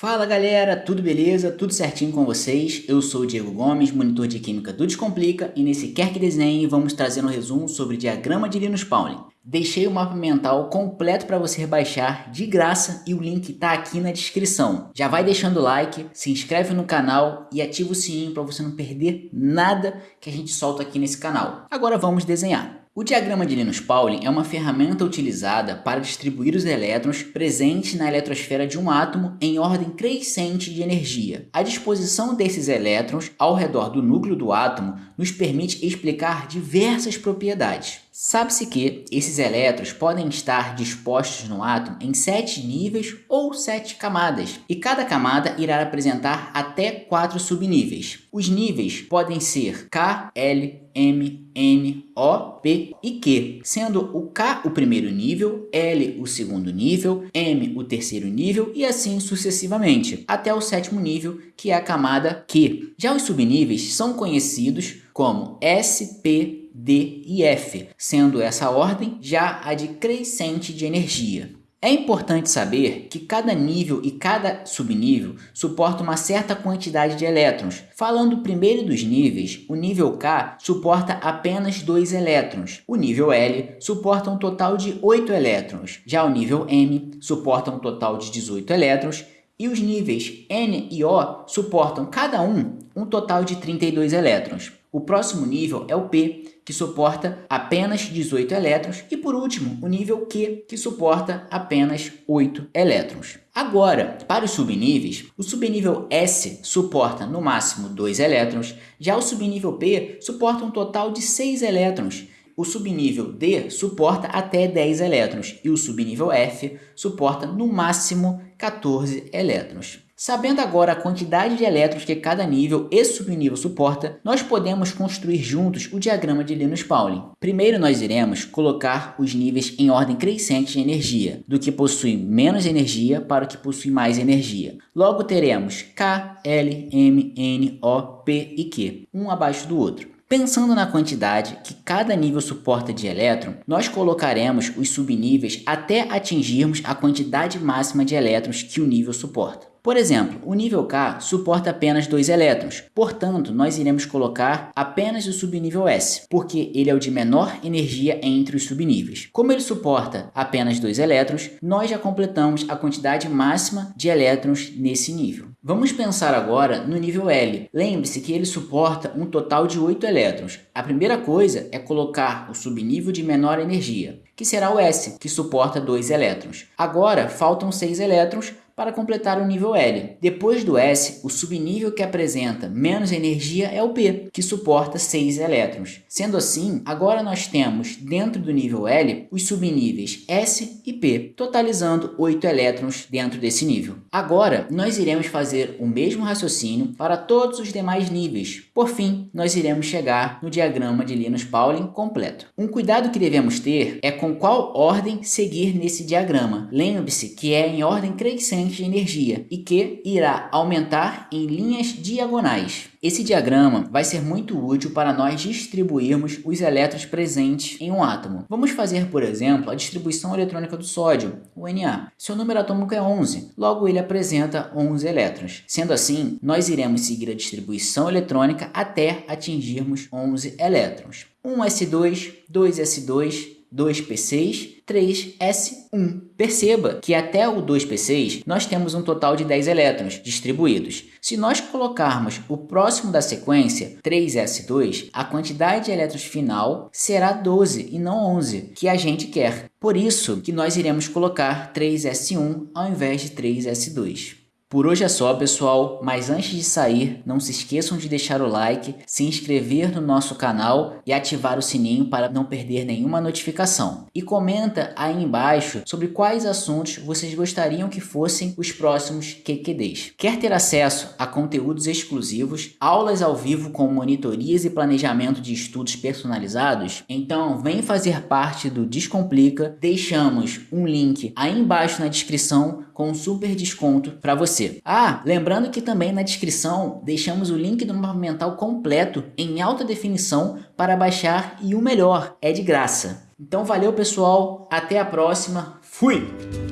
Fala galera, tudo beleza? Tudo certinho com vocês? Eu sou o Diego Gomes, monitor de Química do Descomplica e nesse Quer Que Desenhe vamos trazer um resumo sobre diagrama de Linus Pauling. Deixei o mapa mental completo para você baixar de graça e o link está aqui na descrição. Já vai deixando o like, se inscreve no canal e ativa o sininho para você não perder nada que a gente solta aqui nesse canal. Agora vamos desenhar. O diagrama de Linus Pauling é uma ferramenta utilizada para distribuir os elétrons presentes na eletrosfera de um átomo em ordem crescente de energia. A disposição desses elétrons ao redor do núcleo do átomo nos permite explicar diversas propriedades. Sabe-se que esses elétrons podem estar dispostos no átomo em sete níveis ou sete camadas, e cada camada irá apresentar até quatro subníveis. Os níveis podem ser K, L, M, N, O, P e Q, sendo o K o primeiro nível, L o segundo nível, M o terceiro nível e assim sucessivamente, até o sétimo nível, que é a camada Q. Já os subníveis são conhecidos como S, P, D e F, sendo essa ordem já a de crescente de energia. É importante saber que cada nível e cada subnível suporta uma certa quantidade de elétrons. Falando primeiro dos níveis, o nível K suporta apenas 2 elétrons. O nível L suporta um total de 8 elétrons. Já o nível M suporta um total de 18 elétrons. E os níveis N e O suportam cada um um total de 32 elétrons. O próximo nível é o P, que suporta apenas 18 elétrons, e por último, o nível Q, que suporta apenas 8 elétrons. Agora, para os subníveis, o subnível S suporta no máximo 2 elétrons, já o subnível P suporta um total de 6 elétrons, o subnível D suporta até 10 elétrons e o subnível F suporta no máximo 14 elétrons. Sabendo agora a quantidade de elétrons que cada nível e subnível suporta, nós podemos construir juntos o diagrama de Linus Pauling. Primeiro nós iremos colocar os níveis em ordem crescente de energia, do que possui menos energia para o que possui mais energia. Logo teremos K, L, M, N, O, P e Q, um abaixo do outro. Pensando na quantidade que cada nível suporta de elétron, nós colocaremos os subníveis até atingirmos a quantidade máxima de elétrons que o nível suporta. Por exemplo, o nível K suporta apenas dois elétrons, portanto, nós iremos colocar apenas o subnível S, porque ele é o de menor energia entre os subníveis. Como ele suporta apenas dois elétrons, nós já completamos a quantidade máxima de elétrons nesse nível. Vamos pensar agora no nível L. Lembre-se que ele suporta um total de 8 elétrons. A primeira coisa é colocar o subnível de menor energia, que será o S, que suporta 2 elétrons. Agora, faltam 6 elétrons para completar o nível L. Depois do S, o subnível que apresenta menos energia é o P, que suporta 6 elétrons. Sendo assim, agora nós temos dentro do nível L os subníveis S e P, totalizando 8 elétrons dentro desse nível. Agora, nós iremos fazer o mesmo raciocínio para todos os demais níveis. Por fim, nós iremos chegar no diagrama de Linus Pauling completo. Um cuidado que devemos ter é com qual ordem seguir nesse diagrama. Lembre-se que é em ordem crescente de energia e que irá aumentar em linhas diagonais. Esse diagrama vai ser muito útil para nós distribuirmos os elétrons presentes em um átomo. Vamos fazer, por exemplo, a distribuição eletrônica do sódio, o Na. Seu número atômico é 11, logo ele apresenta 11 elétrons. Sendo assim, nós iremos seguir a distribuição eletrônica até atingirmos 11 elétrons. 1s2, 2s2, 2P6, 3S1. Perceba que até o 2P6 nós temos um total de 10 elétrons distribuídos. Se nós colocarmos o próximo da sequência, 3S2, a quantidade de elétrons final será 12 e não 11, que a gente quer. Por isso que nós iremos colocar 3S1 ao invés de 3S2. Por hoje é só, pessoal, mas antes de sair, não se esqueçam de deixar o like, se inscrever no nosso canal e ativar o sininho para não perder nenhuma notificação. E comenta aí embaixo sobre quais assuntos vocês gostariam que fossem os próximos QQDs. Quer ter acesso a conteúdos exclusivos, aulas ao vivo com monitorias e planejamento de estudos personalizados? Então vem fazer parte do Descomplica, deixamos um link aí embaixo na descrição com um super desconto para você. Ah, lembrando que também na descrição deixamos o link do mapa mental completo em alta definição para baixar e o melhor, é de graça. Então valeu pessoal, até a próxima, fui!